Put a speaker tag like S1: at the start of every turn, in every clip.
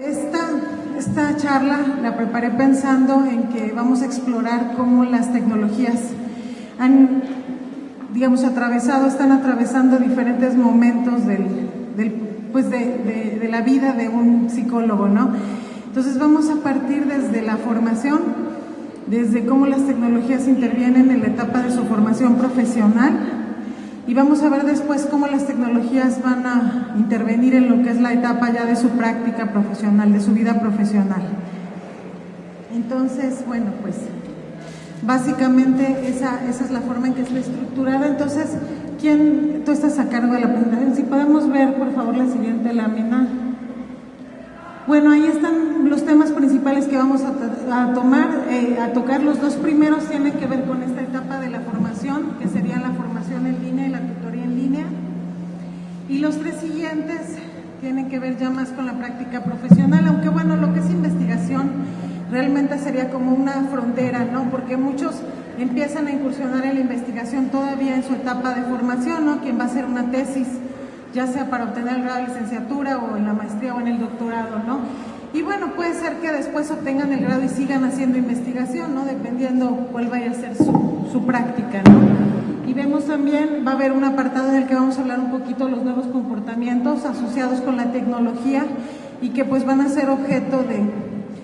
S1: Esta, esta charla la preparé pensando en que vamos a explorar cómo las tecnologías han, digamos, atravesado, están atravesando diferentes momentos del, pues de, de, la vida de un psicólogo, ¿no? Entonces vamos a partir desde la formación, desde cómo las tecnologías intervienen en la etapa de su formación profesional, y vamos a ver después cómo las tecnologías van a intervenir en lo que es la etapa ya de su práctica profesional, de su vida profesional. Entonces, bueno, pues básicamente esa, es la forma en que está estructurada. Entonces, ¿quién, tú estás a cargo de la presentación? Si podemos ver, por favor, la siguiente lámina. Bueno, ahí están los temas principales que vamos a, tomar, eh, a tocar. Los dos primeros tienen que ver con esta etapa de la formación, que en línea y la tutoría en línea. Y los tres siguientes tienen que ver ya más con la práctica profesional, aunque bueno, lo que es investigación realmente sería como una frontera, ¿no? Porque muchos empiezan a incursionar en la investigación todavía en su etapa de formación, ¿no? Quien va a hacer una tesis ya sea para obtener el grado de licenciatura o en la maestría o en el doctorado, ¿no? Y bueno, puede ser que después obtengan el grado y sigan haciendo investigación, ¿no? Dependiendo cuál vaya a ser su, su práctica, ¿no? Y vemos también, va a haber un apartado en el que vamos a hablar un poquito de los nuevos comportamientos asociados con la tecnología y que pues van a ser objeto de,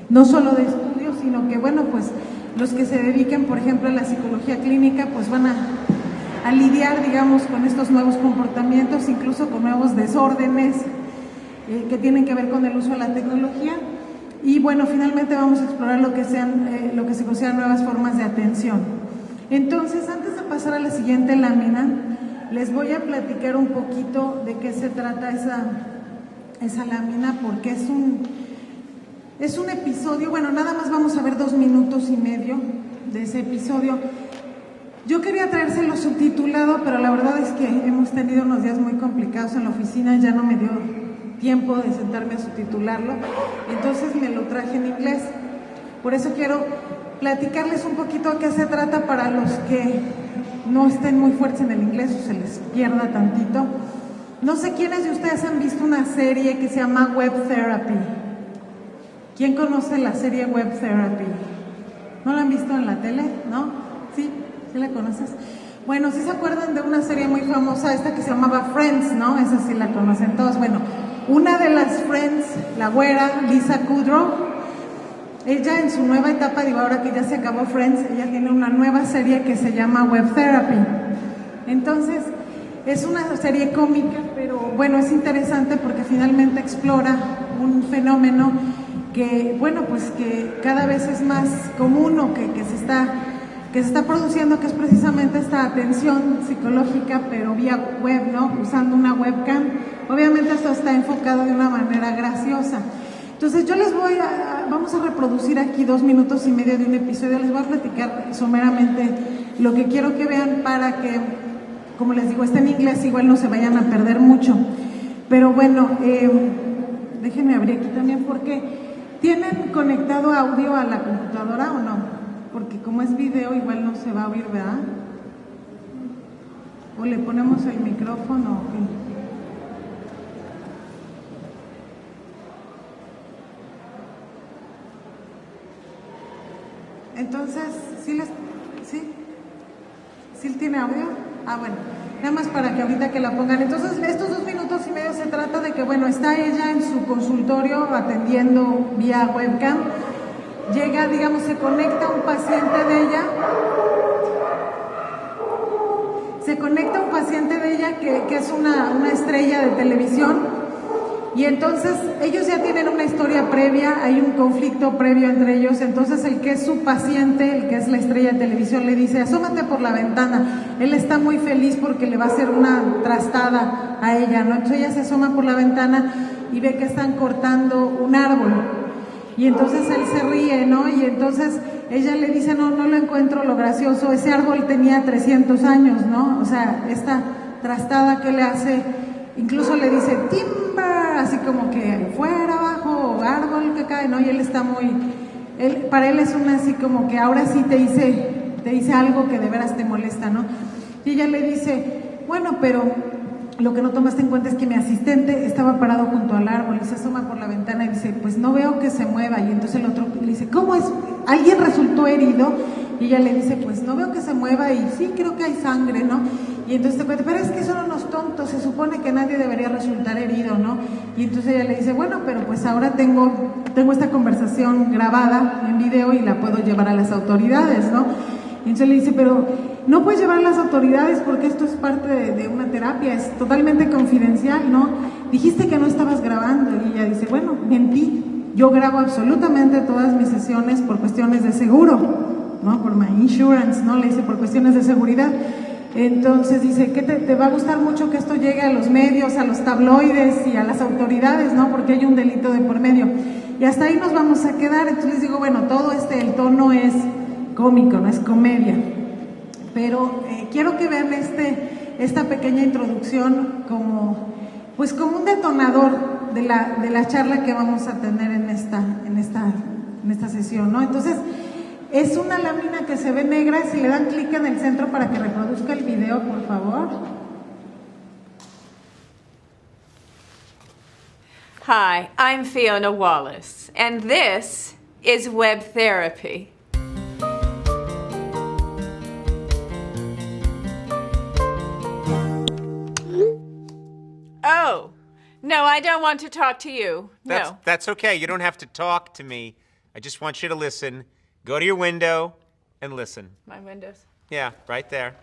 S1: no solo de estudios, sino que bueno, pues los que se dediquen, por ejemplo, a la psicología clínica, pues van a a lidiar, digamos, con estos nuevos comportamientos, incluso con nuevos desórdenes eh, que tienen que ver con el uso de la tecnología. Y bueno, finalmente vamos a explorar lo que, sean, eh, lo que se consideran nuevas formas de atención. Entonces, antes pasar a la siguiente lámina, les voy a platicar un poquito de qué se trata esa, esa lámina, porque es un, es un episodio, bueno, nada más vamos a ver dos minutos y medio de ese episodio yo quería traérselo subtitulado, pero la verdad es que hemos tenido unos días muy complicados en la oficina, ya no me dio tiempo de sentarme a subtitularlo, entonces me lo traje en inglés. Por eso quiero platicarles un poquito de qué se trata para los que no estén muy fuertes en el inglés o se les pierda tantito. No sé quiénes de ustedes han visto una serie que se llama Web Therapy. ¿Quién conoce la serie Web Therapy? ¿No la han visto en la tele? ¿No? ¿Sí? la conoces? Bueno, si se acuerdan de una serie muy famosa, esta que se llamaba Friends, ¿no? Esa sí la conocen todos. Bueno, una de las Friends, la güera, Lisa Kudrow, ella en su nueva etapa, digo, ahora que ya se acabó Friends, ella tiene una nueva serie que se llama Web Therapy. Entonces, es una serie cómica, pero bueno, es interesante porque finalmente explora un fenómeno que, bueno, pues que cada vez es más común o que, que se está que se está produciendo, que es precisamente esta atención psicológica, pero vía web, ¿no? Usando una webcam. Obviamente esto está enfocado de una manera graciosa. Entonces yo les voy a, vamos a reproducir aquí dos minutos y medio de un episodio, les voy a platicar someramente lo que quiero que vean para que, como les digo, está en inglés, igual no se vayan a perder mucho. Pero bueno, eh, déjenme abrir aquí también porque, ¿tienen conectado audio a la computadora o no? porque como es video igual no se va a oír, ¿verdad? O le ponemos el micrófono o Entonces, ¿sí les, sí? ¿Sí tiene audio? Ah, bueno, nada más para que ahorita que la pongan. Entonces, estos dos minutos y medio se trata de que, bueno, está ella en su consultorio atendiendo vía webcam llega, digamos, se conecta un paciente de ella, se conecta un paciente de ella que, que es una, una, estrella de televisión y entonces ellos ya tienen una historia previa, hay un conflicto previo entre ellos, entonces el que es su paciente, el que es la estrella de televisión, le dice, asómate por la ventana, él está muy feliz porque le va a hacer una trastada a ella, ¿no? Entonces ella se asoma por la ventana y ve que están cortando un árbol y entonces él se ríe, ¿no? Y entonces ella le dice, no, no lo encuentro lo gracioso, ese árbol tenía 300 años, ¿no? O sea, esta trastada que le hace, incluso le dice, timber, así como que fuera, abajo, árbol que cae, ¿no? Y él está muy, él, para él es una así como que ahora sí te hice, te hice algo que de veras te molesta, ¿no? Y ella le dice, bueno, pero lo que no tomaste en cuenta es que mi asistente estaba parado junto al árbol y se asoma por la ventana y dice, pues no veo que se mueva. Y entonces el otro le dice, ¿cómo es? ¿Alguien resultó herido? Y ella le dice, pues no veo que se mueva y sí, creo que hay sangre, ¿no? Y entonces te cuenta, pero es que son unos tontos, se supone que nadie debería resultar herido, ¿no? Y entonces ella le dice, bueno, pero pues ahora tengo, tengo esta conversación grabada en video y la puedo llevar a las autoridades, ¿no? Y entonces le dice, pero no puedes llevar a las autoridades porque esto es parte de, una terapia, es totalmente confidencial, ¿no? Dijiste que no estabas grabando y ella dice, bueno, mentí, yo grabo absolutamente todas mis sesiones por cuestiones de seguro, ¿no? Por my insurance, ¿no? Le dice, por cuestiones de seguridad. Entonces dice que te, va a gustar mucho que esto llegue a los medios, a los tabloides y a las autoridades, ¿no? Porque hay un delito de por medio. Y hasta ahí nos vamos a quedar. Entonces les digo, bueno, todo este, el tono es cómico, no es comedia. Pero eh, quiero que vean este, esta pequeña introducción como, pues como un detonador de la, de la charla que vamos a tener en esta, en esta, en esta sesión, ¿no? Entonces, es una lámina que se ve negra. Si le dan clic en el centro para que reproduzca el video, por favor.
S2: Hi, I'm Fiona Wallace, and this is Web Therapy. Oh, no, I don't want to talk to you.
S3: That's,
S2: no.
S3: That's okay. You don't have to talk to me. I just want you to listen Go to your window and listen.
S2: My windows.
S3: Yeah, right there.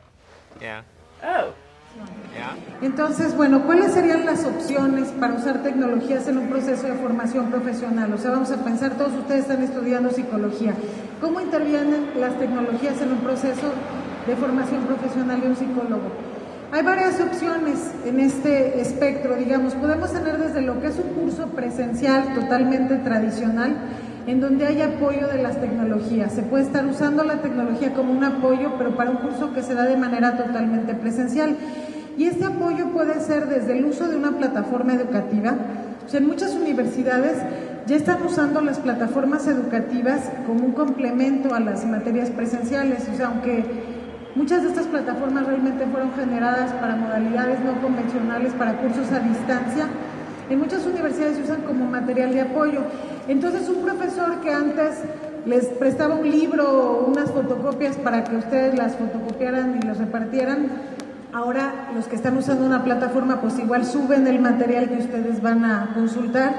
S3: Yeah.
S2: Oh.
S3: Yeah.
S1: Entonces, bueno, ¿cuáles serían las opciones para usar tecnologías en un proceso de formación profesional? O sea, vamos a pensar, todos ustedes están estudiando psicología. ¿Cómo intervienen las tecnologías en un proceso de formación profesional de un psicólogo? Hay varias opciones en este espectro, digamos. Podemos tener desde lo que es un curso presencial totalmente tradicional, en donde hay apoyo de las tecnologías. Se puede estar usando la tecnología como un apoyo, pero para un curso que se da de manera totalmente presencial. Y este apoyo puede ser desde el uso de una plataforma educativa. O sea, en muchas universidades ya están usando las plataformas educativas como un complemento a las materias presenciales. O sea, aunque muchas de estas plataformas realmente fueron generadas para modalidades no convencionales, para cursos a distancia, en muchas universidades se usan como material de apoyo. Entonces un profesor que antes les prestaba un libro o unas fotocopias para que ustedes las fotocopiaran y las repartieran, ahora los que están usando una plataforma pues igual suben el material que ustedes van a consultar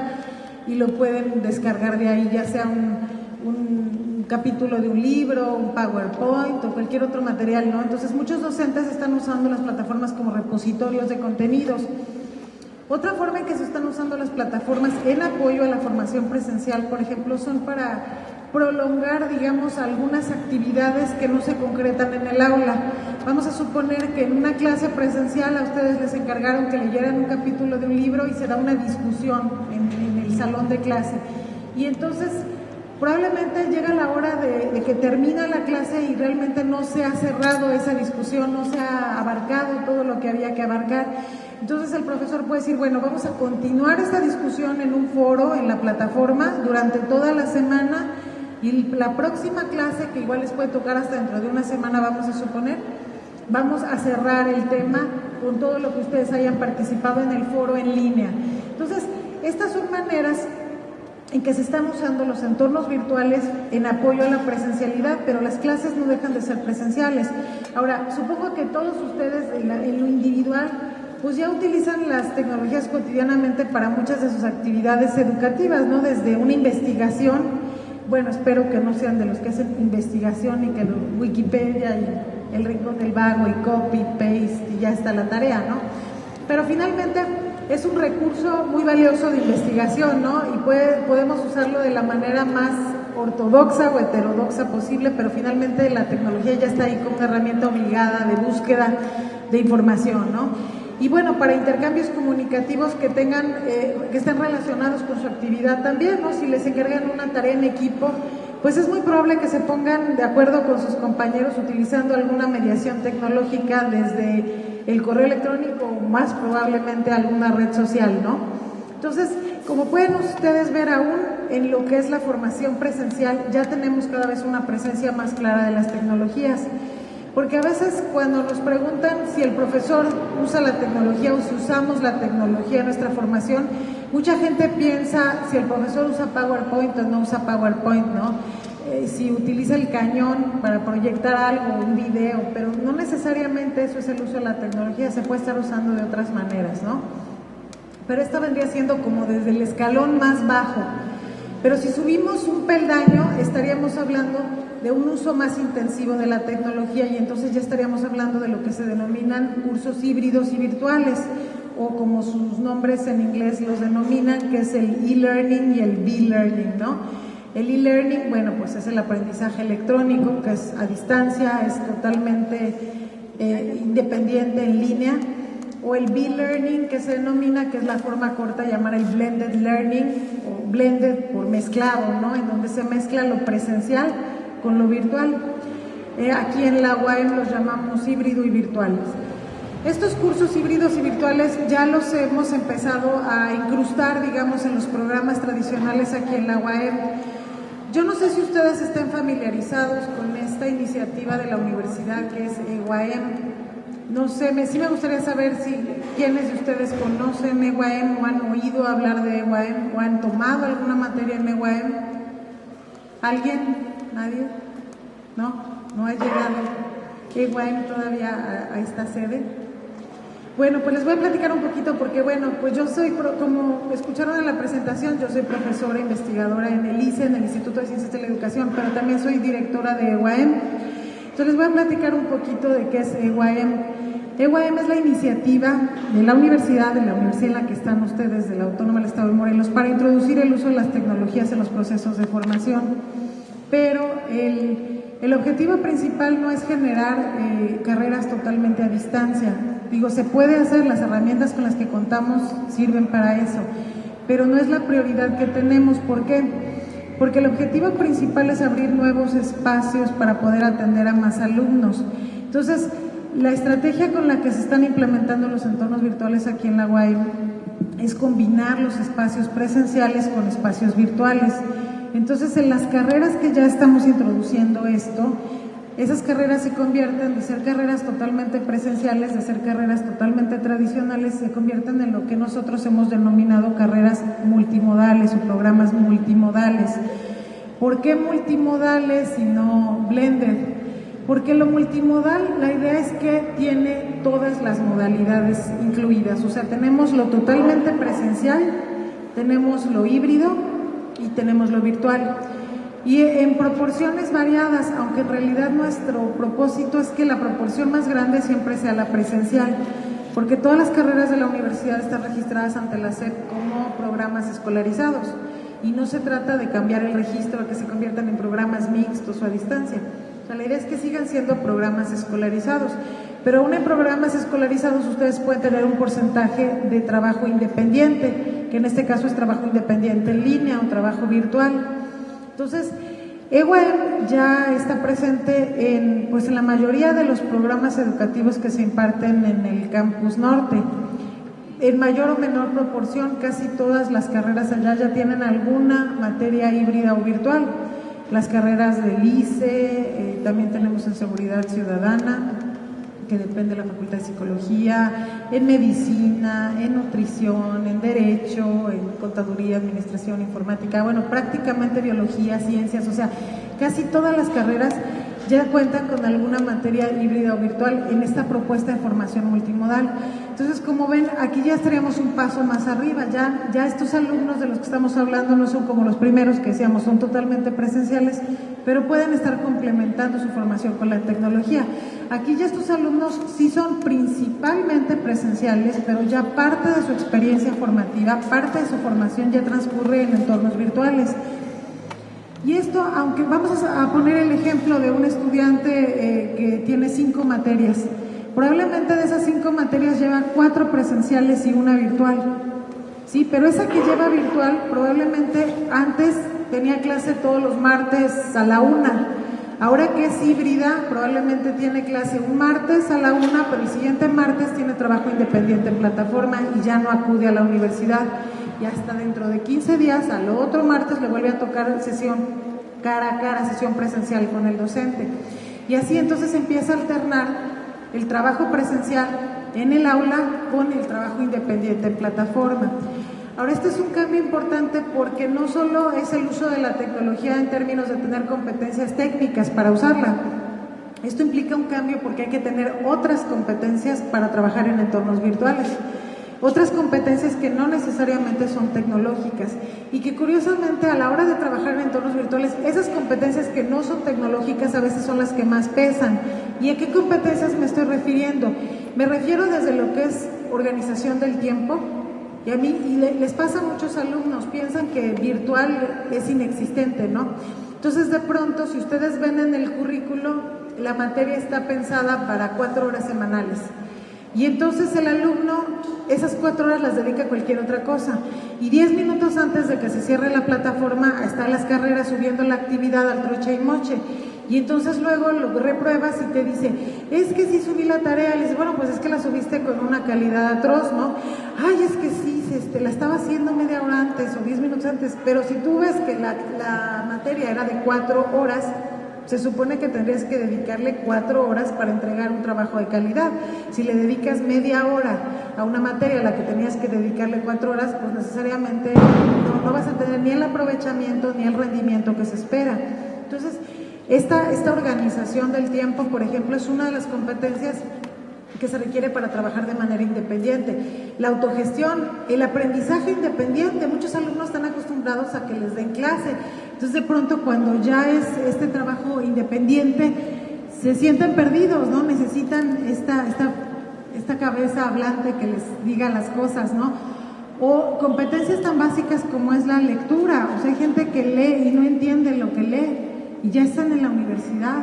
S1: y lo pueden descargar de ahí, ya sea un, un capítulo de un libro, un PowerPoint o cualquier otro material, ¿no? Entonces muchos docentes están usando las plataformas como repositorios de contenidos. Otra forma en que se están usando las plataformas en apoyo a la formación presencial, por ejemplo, son para prolongar, digamos, algunas actividades que no se concretan en el aula. Vamos a suponer que en una clase presencial a ustedes les encargaron que leyeran un capítulo de un libro y se da una discusión en, el salón de clase. Y entonces probablemente llega la hora de, de, que termina la clase y realmente no se ha cerrado esa discusión, no se ha abarcado todo lo que había que abarcar. Entonces el profesor puede decir, bueno, vamos a continuar esta discusión en un foro, en la plataforma, durante toda la semana y la próxima clase, que igual les puede tocar hasta dentro de una semana, vamos a suponer, vamos a cerrar el tema con todo lo que ustedes hayan participado en el foro en línea. Entonces, estas son maneras en que se están usando los entornos virtuales en apoyo a la presencialidad, pero las clases no dejan de ser presenciales. Ahora, supongo que todos ustedes en, lo individual pues ya utilizan las tecnologías cotidianamente para muchas de sus actividades educativas, ¿no? Desde una investigación, bueno, espero que no sean de los que hacen investigación y que Wikipedia y el rincón del vago y copy, paste y ya está la tarea, ¿no? Pero finalmente es un recurso muy valioso de investigación, ¿no? Y podemos usarlo de la manera más ortodoxa o heterodoxa posible, pero finalmente la tecnología ya está ahí como una herramienta obligada de búsqueda de información, ¿no? Y bueno, para intercambios comunicativos que tengan, eh, que estén relacionados con su actividad también, ¿no? Si les encargan una tarea en equipo, pues es muy probable que se pongan de acuerdo con sus compañeros utilizando alguna mediación tecnológica desde el correo electrónico o más probablemente alguna red social, ¿no? Entonces, como pueden ustedes ver aún en lo que es la formación presencial, ya tenemos cada vez una presencia más clara de las tecnologías. Porque a veces cuando nos preguntan si el profesor usa la tecnología o si usamos la tecnología en nuestra formación, mucha gente piensa si el profesor usa PowerPoint o no usa PowerPoint, ¿no? Eh, si utiliza el cañón para proyectar algo, un video, pero no necesariamente eso es el uso de la tecnología, se puede estar usando de otras maneras, ¿no? Pero esto vendría siendo como desde el escalón más bajo. Pero si subimos un peldaño, estaríamos hablando de un uso más intensivo de la tecnología y entonces ya estaríamos hablando de lo que se denominan cursos híbridos y virtuales o como sus nombres en inglés los denominan, que es el e-learning y el b-learning, ¿no? El e-learning, bueno, pues es el aprendizaje electrónico, que es a distancia, es totalmente eh, independiente en línea, o el b-learning, que se denomina, que es la forma corta llamar el blended learning, o blended por mezclado, ¿no? En donde se mezcla lo presencial con lo virtual. Eh, aquí en la UAM los llamamos híbrido y virtuales. Estos cursos híbridos y virtuales ya los hemos empezado a incrustar, digamos, en los programas tradicionales aquí en la UAM. Yo no sé si ustedes estén familiarizados con esta iniciativa de la universidad que es EUAM. No sé, me, sí me gustaría saber si quiénes de ustedes conocen EUAM o han oído hablar de EUAM o han tomado alguna materia en EUAM. ¿Alguien? ¿Nadie? ¿No? ¿No ha llegado EWAM todavía a, esta sede? Bueno, pues les voy a platicar un poquito porque, bueno, pues yo soy, como escucharon en la presentación, yo soy profesora investigadora en el ICE, en el Instituto de Ciencias de la Educación, pero también soy directora de EWAM. Entonces les voy a platicar un poquito de qué es EWAM. EWAM es la iniciativa de la universidad, de la universidad en la que están ustedes, de la Autónoma del Estado de Morelos, para introducir el uso de las tecnologías en los procesos de formación pero el, objetivo principal no es generar eh, carreras totalmente a distancia. Digo, se puede hacer, las herramientas con las que contamos sirven para eso, pero no es la prioridad que tenemos. ¿Por qué? Porque el objetivo principal es abrir nuevos espacios para poder atender a más alumnos. Entonces, la estrategia con la que se están implementando los entornos virtuales aquí en la UAI es combinar los espacios presenciales con espacios virtuales. Entonces, en las carreras que ya estamos introduciendo esto, esas carreras se convierten de ser carreras totalmente presenciales, de ser carreras totalmente tradicionales, se convierten en lo que nosotros hemos denominado carreras multimodales o programas multimodales. ¿Por qué multimodales y no blended? Porque lo multimodal, la idea es que tiene todas las modalidades incluidas, o sea, tenemos lo totalmente presencial, tenemos lo híbrido, tenemos lo virtual. Y en proporciones variadas, aunque en realidad nuestro propósito es que la proporción más grande siempre sea la presencial, porque todas las carreras de la universidad están registradas ante la SEP como programas escolarizados. Y no se trata de cambiar el registro a que se conviertan en programas mixtos o a distancia. La idea es que sigan siendo programas escolarizados. Pero aún en programas escolarizados ustedes pueden tener un porcentaje de trabajo independiente, que en este caso es trabajo independiente en línea o trabajo virtual. Entonces, EWEM ya está presente en, pues, en la mayoría de los programas educativos que se imparten en el campus norte. En mayor o menor proporción, casi todas las carreras allá ya tienen alguna materia híbrida o virtual. Las carreras del ICE, eh, también tenemos en seguridad ciudadana, que depende de la Facultad de Psicología, en medicina, en nutrición, en derecho, en contaduría, administración, informática, bueno, prácticamente biología, ciencias, o sea, casi todas las carreras ya cuentan con alguna materia híbrida o virtual en esta propuesta de formación multimodal. Entonces, como ven, aquí ya estaríamos un paso más arriba, ya, ya estos alumnos de los que estamos hablando no son como los primeros que decíamos, son totalmente presenciales, pero pueden estar complementando su formación con la tecnología. Aquí ya estos alumnos sí son principalmente presenciales, pero ya parte de su experiencia formativa, parte de su formación ya transcurre en entornos virtuales. Y esto, aunque vamos a poner el ejemplo de un estudiante eh, que tiene cinco materias, probablemente de esas cinco materias lleva cuatro presenciales y una virtual. Sí, pero esa que lleva virtual probablemente antes tenía clase todos los martes a la una. Ahora que es híbrida, probablemente tiene clase un martes a la una, pero el siguiente martes tiene trabajo independiente en plataforma y ya no acude a la universidad y hasta dentro de 15 días, al otro martes le vuelve a tocar sesión cara a cara, sesión presencial con el docente. Y así entonces empieza a alternar el trabajo presencial en el aula con el trabajo independiente en plataforma. Ahora, este es un cambio importante porque no solo es el uso de la tecnología en términos de tener competencias técnicas para usarla, esto implica un cambio porque hay que tener otras competencias para trabajar en entornos virtuales. Otras competencias que no necesariamente son tecnológicas y que curiosamente a la hora de trabajar en entornos virtuales, esas competencias que no son tecnológicas a veces son las que más pesan. ¿Y a qué competencias me estoy refiriendo? Me refiero desde lo que es organización del tiempo, y a mí y les pasa a muchos alumnos, piensan que virtual es inexistente, ¿no? Entonces de pronto, si ustedes ven en el currículo, la materia está pensada para cuatro horas semanales. Y entonces el alumno esas cuatro horas las dedica a cualquier otra cosa. Y diez minutos antes de que se cierre la plataforma, están las carreras subiendo la actividad al troche y moche. Y entonces luego lo repruebas y te dice, es que sí subí la tarea. Le dices, bueno, pues es que la subiste con una calidad atroz, ¿no? Ay, es que sí, este, la estaba haciendo media hora antes o diez minutos antes. Pero si tú ves que la, la materia era de cuatro horas, se supone que tendrías que dedicarle cuatro horas para entregar un trabajo de calidad. Si le dedicas media hora a una materia a la que tenías que dedicarle cuatro horas, pues necesariamente no, vas a tener ni el aprovechamiento ni el rendimiento que se espera. Entonces, esta, esta organización del tiempo, por ejemplo, es una de las competencias que se requiere para trabajar de manera independiente. La autogestión, el aprendizaje independiente, muchos alumnos están acostumbrados a que les den clase, entonces de pronto cuando ya es este trabajo independiente, se sienten perdidos, ¿no? Necesitan esta, esta, esta cabeza hablante que les diga las cosas, ¿no? O competencias tan básicas como es la lectura, o sea, hay gente que lee y no entiende lo que lee y ya están en la universidad.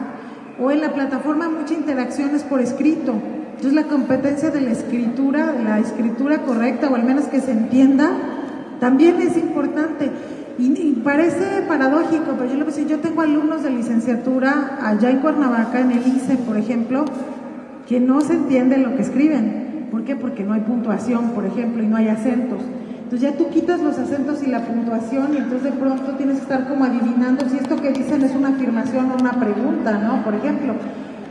S1: O en la plataforma muchas interacciones por escrito, entonces la competencia de la escritura, de la escritura correcta o al menos que se entienda, también es importante. Y, parece paradójico, pero yo lo que yo tengo alumnos de licenciatura allá en Cuernavaca, en el ICE, por ejemplo, que no se entiende lo que escriben. ¿Por qué? Porque no hay puntuación, por ejemplo, y no hay acentos. Entonces ya tú quitas los acentos y la puntuación y entonces de pronto tienes que estar como adivinando si esto que dicen es una afirmación o una pregunta, ¿no? Por ejemplo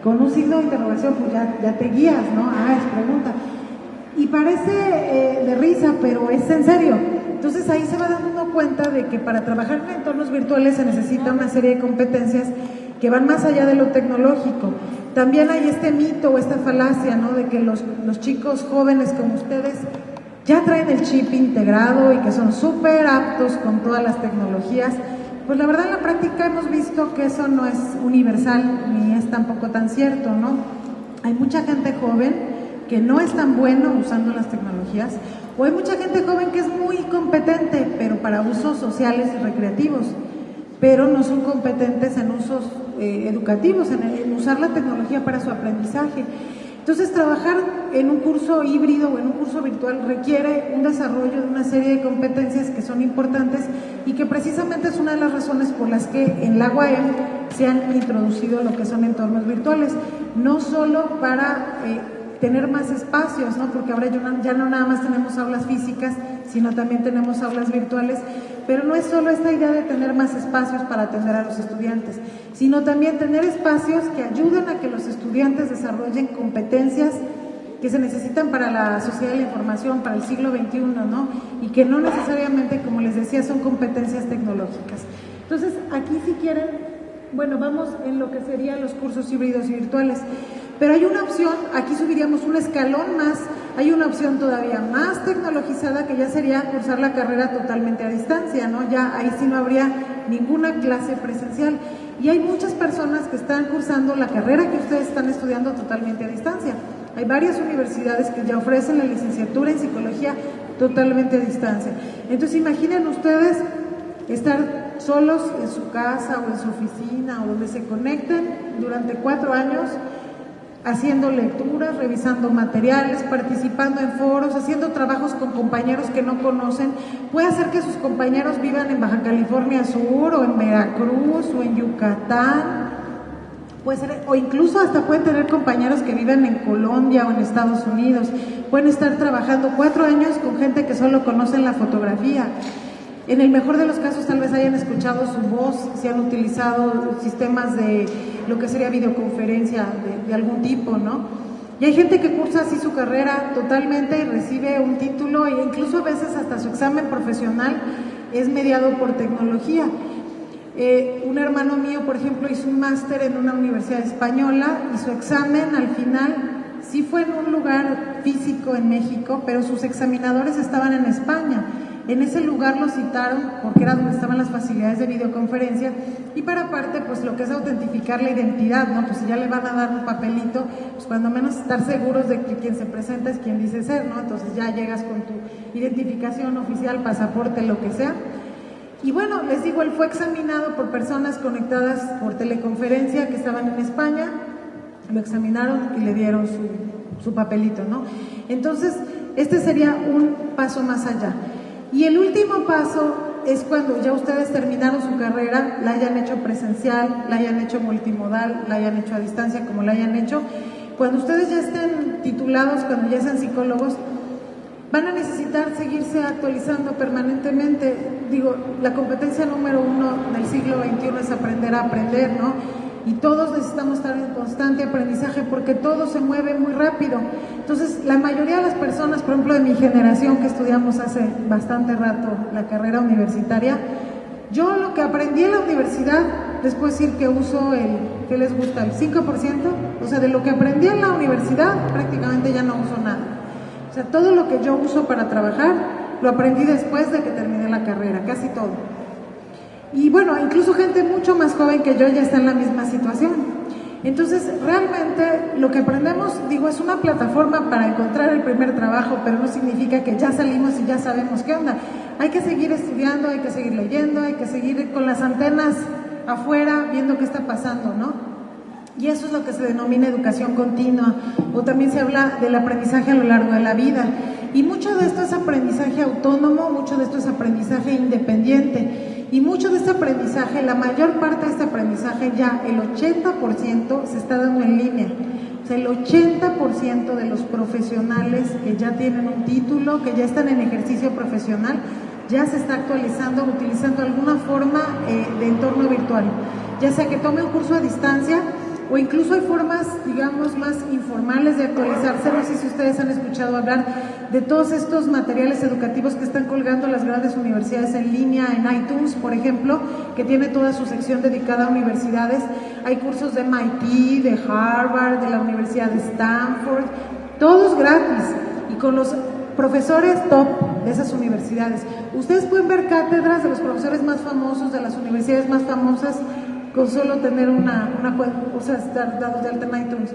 S1: con un signo de interrogación, pues ya, ya te guías, ¿no? Ah, es pregunta. Y parece eh, de risa, pero es en serio. Entonces ahí se va dando cuenta de que para trabajar en entornos virtuales se necesita una serie de competencias que van más allá de lo tecnológico. También hay este mito o esta falacia, ¿no? De que los, los chicos jóvenes como ustedes ya traen el chip integrado y que son súper aptos con todas las tecnologías. Pues la verdad en la práctica hemos visto que eso no es universal ni es tampoco tan cierto, ¿no? Hay mucha gente joven que no es tan bueno usando las tecnologías o hay mucha gente joven que es muy competente, pero para usos sociales y recreativos, pero no son competentes en usos eh, educativos, en usar la tecnología para su aprendizaje. Entonces, trabajar en un curso híbrido o en un curso virtual requiere un desarrollo de una serie de competencias que son importantes y que precisamente es una de las razones por las que en la UAM se han introducido lo que son entornos virtuales, no solo para eh, tener más espacios, ¿no? porque ahora ya no nada más tenemos aulas físicas, sino también tenemos aulas virtuales, pero no es solo esta idea de tener más espacios para atender a los estudiantes, sino también tener espacios que ayuden a que los estudiantes desarrollen competencias que se necesitan para la sociedad de la información, para el siglo XXI, ¿no? Y que no necesariamente, como les decía, son competencias tecnológicas. Entonces, aquí si quieren, bueno, vamos en lo que serían los cursos híbridos y virtuales. Pero hay una opción, aquí subiríamos un escalón más, hay una opción todavía más tecnologizada que ya sería cursar la carrera totalmente a distancia, ¿no? Ya ahí sí no habría ninguna clase presencial. Y hay muchas personas que están cursando la carrera que ustedes están estudiando totalmente a distancia. Hay varias universidades que ya ofrecen la licenciatura en psicología totalmente a distancia. Entonces imaginen ustedes estar solos en su casa o en su oficina o donde se conecten durante cuatro años haciendo lecturas, revisando materiales, participando en foros, haciendo trabajos con compañeros que no conocen. Puede hacer que sus compañeros vivan en Baja California Sur o en Veracruz o en Yucatán. Puede ser, o incluso hasta pueden tener compañeros que viven en Colombia o en Estados Unidos. Pueden estar trabajando cuatro años con gente que solo conocen la fotografía. En el mejor de los casos tal vez hayan escuchado su voz, si han utilizado sistemas de lo que sería videoconferencia de, algún tipo, ¿no? Y hay gente que cursa así su carrera totalmente y recibe un título e incluso a veces hasta su examen profesional es mediado por tecnología. Eh, un hermano mío, por ejemplo, hizo un máster en una universidad española y su examen al final sí fue en un lugar físico en México, pero sus examinadores estaban en España. En ese lugar lo citaron porque era donde estaban las facilidades de videoconferencia y para aparte, pues lo que es autentificar la identidad, ¿no? Pues ya le van a dar un papelito, pues cuando menos estar seguros de que quien se presenta es quien dice ser, ¿no? Entonces ya llegas con tu identificación oficial, pasaporte, lo que sea. Y bueno, les digo, él fue examinado por personas conectadas por teleconferencia que estaban en España, lo examinaron y le dieron su, su papelito, ¿no? Entonces, este sería un paso más allá. Y el último paso es cuando ya ustedes terminaron su carrera, la hayan hecho presencial, la hayan hecho multimodal, la hayan hecho a distancia, como la hayan hecho. Cuando ustedes ya estén titulados, cuando ya sean psicólogos, van a necesitar seguirse actualizando permanentemente. Digo, la competencia número uno del siglo XXI es aprender a aprender, ¿no? Y todos necesitamos estar en constante aprendizaje porque todo se mueve muy rápido. Entonces, la mayoría de las personas, por ejemplo, de mi generación que estudiamos hace bastante rato la carrera universitaria, yo lo que aprendí en la universidad, les puedo decir que uso el, ¿qué les gusta? El 5%, o sea, de lo que aprendí en la universidad prácticamente ya no uso nada. O sea, todo lo que yo uso para trabajar lo aprendí después de que terminé la carrera, casi todo. Y bueno, incluso gente mucho más joven que yo ya está en la misma situación. Entonces, realmente lo que aprendemos, digo, es una plataforma para encontrar el primer trabajo, pero no significa que ya salimos y ya sabemos qué onda. Hay que seguir estudiando, hay que seguir leyendo, hay que seguir con las antenas afuera viendo qué está pasando, ¿no? Y eso es lo que se denomina educación continua, o también se habla del aprendizaje a lo largo de la vida. Y mucho de esto es aprendizaje autónomo, mucho de esto es aprendizaje independiente. Y mucho de este aprendizaje, la mayor parte de este aprendizaje ya, el 80% se está dando en línea. O sea, el 80% de los profesionales que ya tienen un título, que ya están en ejercicio profesional, ya se está actualizando utilizando alguna forma eh, de entorno virtual. Ya sea que tome un curso a distancia, o incluso hay formas, digamos, más informales de actualizarse. No sé si ustedes han escuchado hablar de todos estos materiales educativos que están colgando las grandes universidades en línea, en iTunes, por ejemplo, que tiene toda su sección dedicada a universidades. Hay cursos de MIT, de Harvard, de la Universidad de Stanford, todos gratis y con los profesores top de esas universidades. Ustedes pueden ver cátedras de los profesores más famosos, de las universidades más famosas con solo tener una, una o sea, estar dados de alta en.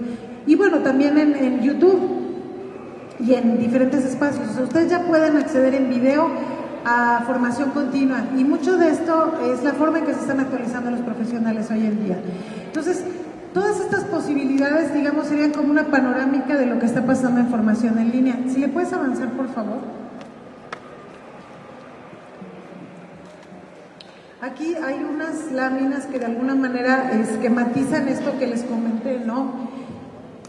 S1: Y bueno, también en, en YouTube y en diferentes espacios. ustedes ya pueden acceder en video a formación continua y mucho de esto es la forma en que se están actualizando los profesionales hoy en día. Entonces, todas estas posibilidades, digamos, serían como una panorámica de lo que está pasando en formación en línea. Si le puedes avanzar, por favor. Aquí hay unas láminas que de alguna manera esquematizan esto que les comenté, ¿no?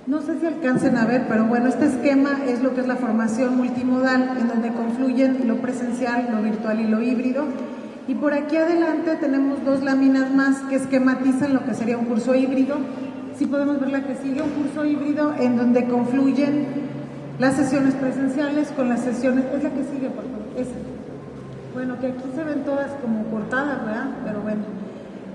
S1: No sé si alcancen a ver, pero bueno, este esquema es lo que es la formación multimodal, en donde confluyen lo presencial, lo virtual y lo híbrido. Y por aquí adelante tenemos dos láminas más que esquematizan lo que sería un curso híbrido. Si podemos ver la que sigue, un curso híbrido en donde confluyen las sesiones presenciales con las sesiones, es la que sigue, por favor, esa. Bueno, que aquí se ven todas como cortadas, ¿verdad? Pero bueno.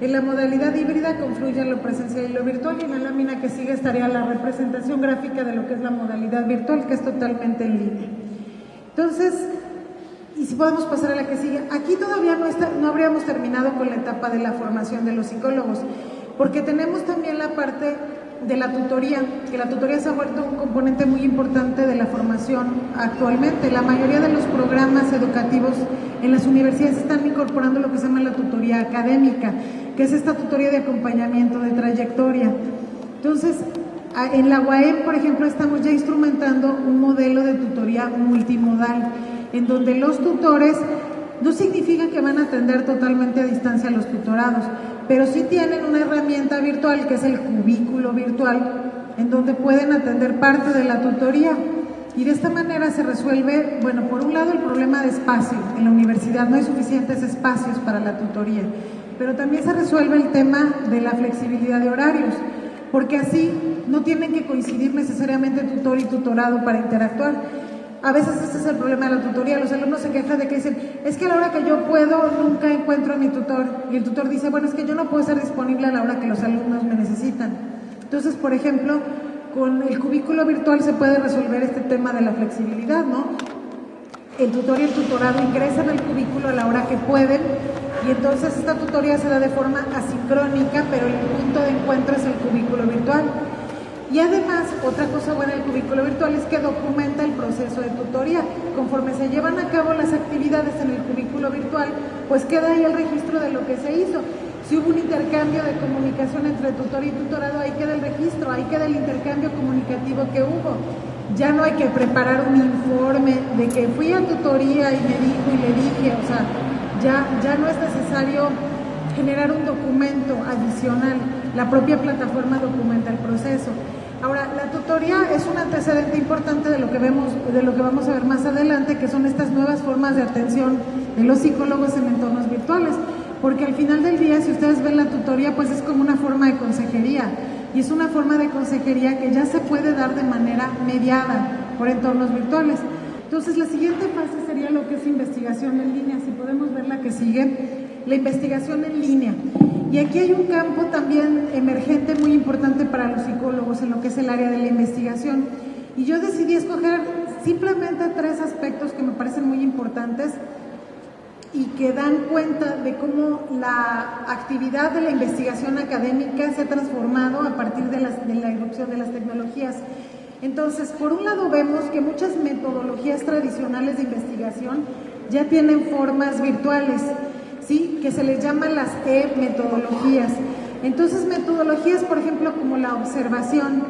S1: En la modalidad híbrida confluyen lo presencial y lo virtual y en la lámina que sigue estaría la representación gráfica de lo que es la modalidad virtual, que es totalmente en línea. Entonces, y si podemos pasar a la que sigue, aquí todavía no, está, no habríamos terminado con la etapa de la formación de los psicólogos, porque tenemos también la parte de la tutoría, que la tutoría se ha vuelto un componente muy importante de la formación actualmente. La mayoría de los programas educativos en las universidades están incorporando lo que se llama la tutoría académica, que es esta tutoría de acompañamiento de trayectoria. Entonces, en la UAM, por ejemplo, estamos ya instrumentando un modelo de tutoría multimodal, en donde los tutores no significa que van a atender totalmente a distancia a los tutorados, pero sí tienen una herramienta virtual que es el cubículo virtual, en donde pueden atender parte de la tutoría. Y de esta manera se resuelve, bueno, por un lado el problema de espacio. En la universidad no hay suficientes espacios para la tutoría, pero también se resuelve el tema de la flexibilidad de horarios. porque así no tienen que coincidir necesariamente tutor y tutorado para interactuar. A veces ese es el problema de la tutoría. Los alumnos se quejan de que dicen, es que a la hora que yo puedo nunca encuentro a mi tutor. Y el tutor dice, bueno, es que yo no puedo estar disponible a la hora que los alumnos me necesitan. Entonces, por ejemplo, con el cubículo virtual se puede resolver este tema de la flexibilidad, ¿no? El tutor y el tutorado ingresan al cubículo a la hora que pueden y entonces esta tutoría se da de forma asincrónica, pero el punto de encuentro es el cubículo virtual. Y además, otra cosa buena del cubículo virtual es que documenta el proceso de tutoría. Conforme se llevan a cabo las actividades en el cubículo virtual, pues queda ahí el registro de lo que se hizo. Si hubo un intercambio de comunicación entre tutor y tutorado, ahí queda el registro, ahí queda el intercambio comunicativo que hubo. Ya no hay que preparar un informe de que fui a tutoría y me dijo y le dije, o sea, ya, ya no es necesario generar un documento adicional, la propia plataforma documenta el proceso. Ahora, la tutoría es un antecedente importante de lo que vemos, de lo que vamos a ver más adelante, que son estas nuevas formas de atención de los psicólogos en entornos virtuales, porque al final del día, si ustedes ven la tutoría, pues es como una forma de consejería, y es una forma de consejería que ya se puede dar de manera mediada por entornos virtuales. Entonces, la siguiente fase sería lo que es investigación en línea. Si podemos ver la que sigue, la investigación en línea. Y aquí hay un campo también emergente muy importante para los psicólogos en lo que es el área de la investigación. Y yo decidí escoger simplemente tres aspectos que me parecen muy importantes y que dan cuenta de cómo la actividad de la investigación académica se ha transformado a partir de, la irrupción de las tecnologías. Entonces, por un lado vemos que muchas metodologías tradicionales de investigación ya tienen formas virtuales, ¿sí? que se les llama las e-metodologías. Entonces, metodologías, por ejemplo, como la observación,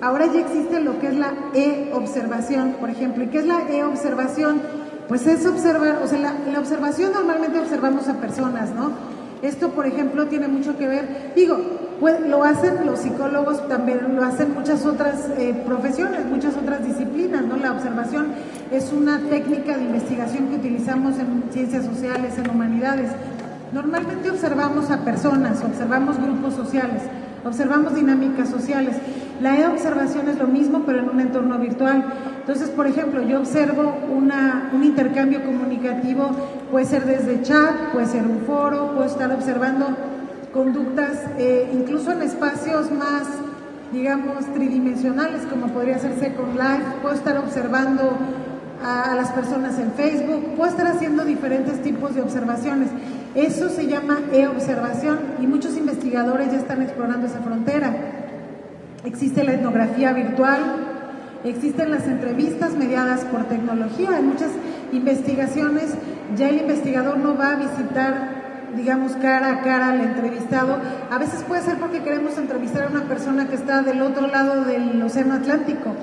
S1: ahora ya existe lo que es la e-observación, por ejemplo. ¿Y qué es la e-observación? Pues es observar, o sea, la observación normalmente observamos a personas, ¿no? Esto, por ejemplo, tiene mucho que ver, digo, pues, lo hacen los psicólogos, también lo hacen muchas otras eh, profesiones, muchas otras disciplinas, ¿no? La observación es una técnica de investigación que utilizamos en ciencias sociales, en humanidades. Normalmente observamos a personas, observamos grupos sociales, observamos dinámicas sociales. La e-observación es lo mismo, pero en un entorno virtual. Entonces, por ejemplo, yo observo una, un intercambio comunicativo, puede ser desde chat, puede ser un foro, puedo estar observando conductas, eh, incluso en espacios más, digamos, tridimensionales, como podría ser Second Life, puedo estar observando a, las personas en Facebook, puedo estar haciendo diferentes tipos de observaciones. Eso se llama e-observación y muchos investigadores ya están explorando esa frontera. Existe la etnografía virtual, existen las entrevistas mediadas por tecnología. En muchas investigaciones ya el investigador no va a visitar digamos, cara a cara al entrevistado. A veces puede ser porque queremos entrevistar a una persona que está del otro lado del Océano Atlántico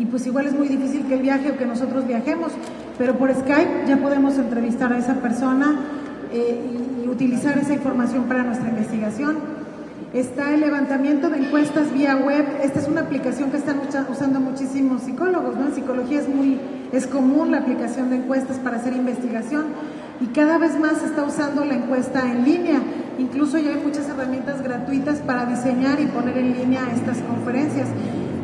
S1: y pues igual es muy difícil que él viaje o que nosotros viajemos, pero por Skype ya podemos entrevistar a esa persona eh, y, utilizar esa información para nuestra investigación. Está el levantamiento de encuestas vía web. Esta es una aplicación que están usando muchísimos psicólogos, ¿no? En psicología es muy es común la aplicación de encuestas para hacer investigación y cada vez más se está usando la encuesta en línea. Incluso ya hay muchas herramientas gratuitas para diseñar y poner en línea estas conferencias.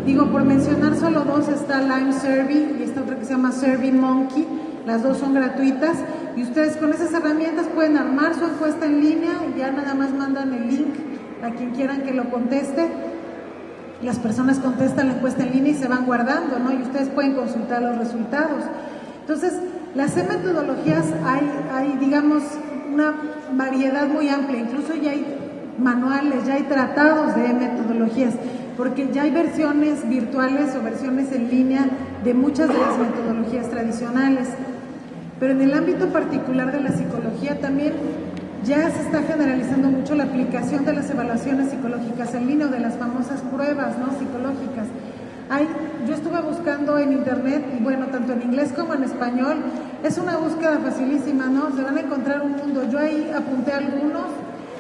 S1: Digo, por mencionar solo dos, está Lime Survey y esta otra que se llama Survey Monkey. Las dos son gratuitas y ustedes con esas herramientas pueden armar su encuesta en línea y ya nada más mandan el link a quien quieran que lo conteste. Las personas contestan la encuesta en línea y se van guardando, ¿no? Y ustedes pueden consultar los resultados. Entonces, las metodologías hay, hay, digamos, una variedad muy amplia, incluso ya hay manuales, ya hay tratados de metodologías, porque ya hay versiones virtuales o versiones en línea de muchas de las metodologías tradicionales. Pero en el ámbito particular de la psicología también ya se está generalizando mucho la aplicación de las evaluaciones psicológicas en línea o de las famosas pruebas ¿no? psicológicas. Hay, yo estuve buscando en internet, y bueno, tanto en inglés como en español, es una búsqueda facilísima, ¿no? Se van a encontrar un mundo. Yo ahí apunté algunos.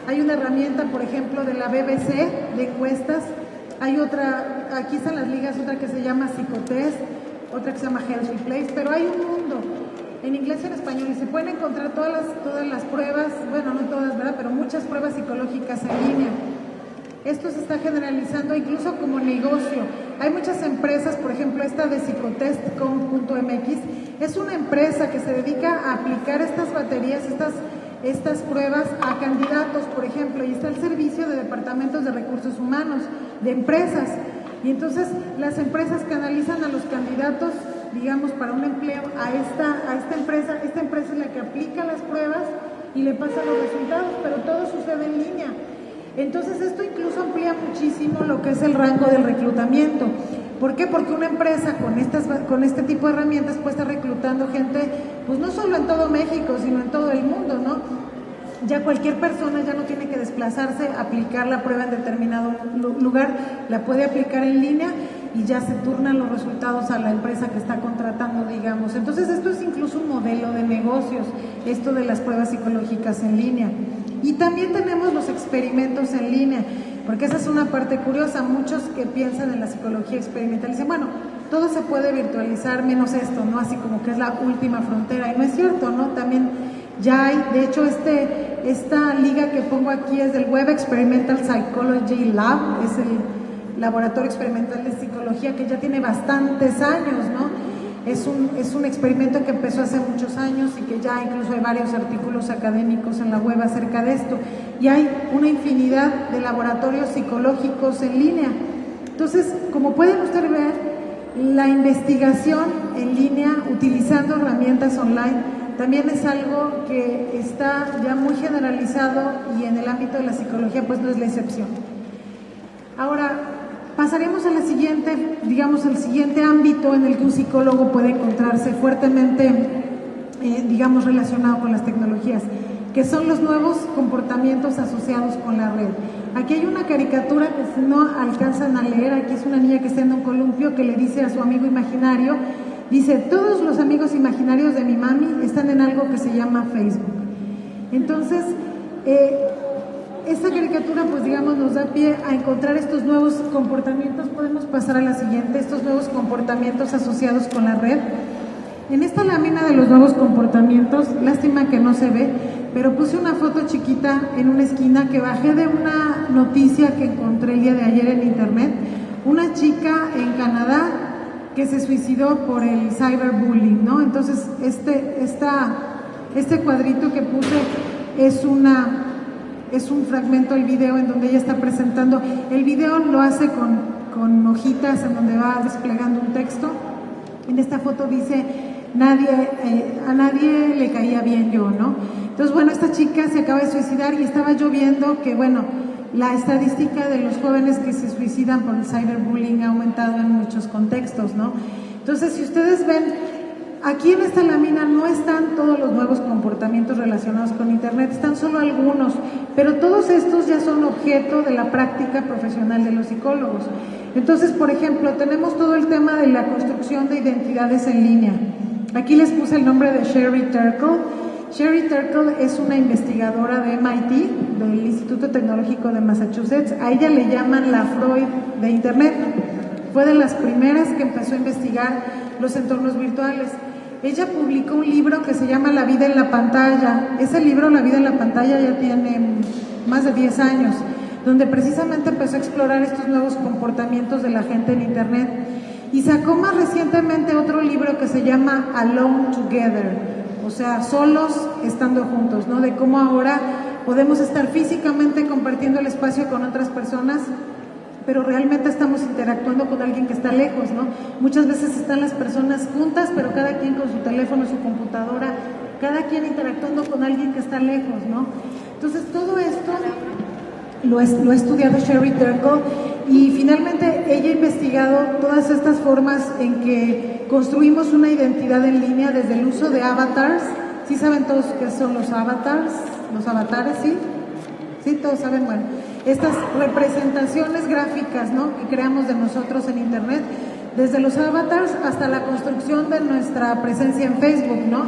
S1: Hay una herramienta, por ejemplo, de la BBC de encuestas. Hay otra, aquí están las ligas, otra que se llama Psicotest, otra que se llama Healthy Place, pero hay un mundo en inglés y en español y se pueden encontrar todas las, todas las pruebas, bueno, no todas, ¿verdad? Pero muchas pruebas psicológicas en línea. Esto se está generalizando incluso como negocio. Hay muchas empresas, por ejemplo, esta de psicotest.com.mx, es una empresa que se dedica a aplicar estas baterías, estas, estas pruebas a candidatos, por ejemplo, y está el servicio de departamentos de recursos humanos, de empresas. Y entonces las empresas canalizan a los candidatos, digamos, para un empleo a esta, a esta empresa. Esta empresa es la que aplica las pruebas y le pasa los resultados, pero todo sucede en línea. Entonces esto incluso amplía muchísimo lo que es el rango del reclutamiento. ¿Por qué? Porque una empresa con, estas, con este tipo de herramientas puede estar reclutando gente, pues no solo en todo México, sino en todo el mundo, ¿no? Ya cualquier persona ya no tiene que desplazarse, aplicar la prueba en determinado lugar, la puede aplicar en línea y ya se turnan los resultados a la empresa que está contratando, digamos. Entonces esto es incluso un modelo de negocios, esto de las pruebas psicológicas en línea. Y también tenemos los experimentos en línea, porque esa es una parte curiosa. Muchos que piensan en la psicología experimental dicen, bueno, todo se puede virtualizar menos esto, ¿no? Así como que es la última frontera. Y no es cierto, ¿no? También ya hay, de hecho, este, esta liga que pongo aquí es del Web Experimental Psychology Lab, es el laboratorio experimental de psicología que ya tiene bastantes años, ¿no? Es un, es un experimento que empezó hace muchos años y que ya incluso hay varios artículos académicos en la web acerca de esto. Y hay una infinidad de laboratorios psicológicos en línea. Entonces, como pueden ustedes ver, la investigación en línea utilizando herramientas online también es algo que está ya muy generalizado y en el ámbito de la psicología pues no es la excepción. Ahora, Pasaremos siguiente, digamos, el siguiente ámbito en el que un psicólogo puede encontrarse fuertemente, eh, digamos, relacionado con las tecnologías, que son los nuevos comportamientos asociados con la red. Aquí hay una caricatura que no alcanzan a leer, aquí es una niña que está en un columpio que le dice a su amigo imaginario, dice, todos los amigos imaginarios de mi mami están en algo que se llama Facebook. Entonces, eh, esta caricatura, pues digamos, nos da pie a encontrar estos nuevos comportamientos. Podemos pasar a la siguiente, estos nuevos comportamientos asociados con la red. En esta lámina de los nuevos comportamientos, lástima que no se ve, pero puse una foto chiquita en una esquina que bajé de una noticia que encontré el día de ayer en internet. Una chica en Canadá que se suicidó por el cyberbullying, ¿no? Entonces, este, esta, este cuadrito que puse es una es un fragmento del video en donde ella está presentando. El video lo hace con, con hojitas en donde va desplegando un texto. En esta foto dice, nadie, eh, a nadie le caía bien yo, ¿no? Entonces, bueno, esta chica se acaba de suicidar y estaba yo viendo que, bueno, la estadística de los jóvenes que se suicidan por el cyberbullying ha aumentado en muchos contextos, ¿no? Entonces, si ustedes ven Aquí en esta lámina no están todos los nuevos comportamientos relacionados con Internet, están solo algunos, pero todos estos ya son objeto de la práctica profesional de los psicólogos. Entonces, por ejemplo, tenemos todo el tema de la construcción de identidades en línea. Aquí les puse el nombre de Sherry Turkle. Sherry Turkle es una investigadora de MIT, del Instituto Tecnológico de Massachusetts. A ella le llaman la Freud de Internet. Fue de las primeras que empezó a investigar los entornos virtuales. Ella publicó un libro que se llama La vida en la pantalla. Ese libro, La vida en la pantalla, ya tiene más de 10 años, donde precisamente empezó a explorar estos nuevos comportamientos de la gente en Internet. Y sacó más recientemente otro libro que se llama Alone Together, o sea, solos estando juntos, ¿no? De cómo ahora podemos estar físicamente compartiendo el espacio con otras personas, pero realmente estamos interactuando con alguien que está lejos, ¿no? Muchas veces están las personas juntas, pero cada quien con su teléfono, su computadora, cada quien interactuando con alguien que está lejos, ¿no? Entonces todo esto lo, lo ha estudiado Sherry Turkle y finalmente ella ha investigado todas estas formas en que construimos una identidad en línea desde el uso de avatars. ¿Sí saben todos qué son los avatars? Los avatares, ¿sí? Sí, todos saben, bueno estas representaciones gráficas ¿no? que creamos de nosotros en Internet, desde los avatars hasta la construcción de nuestra presencia en Facebook. ¿no?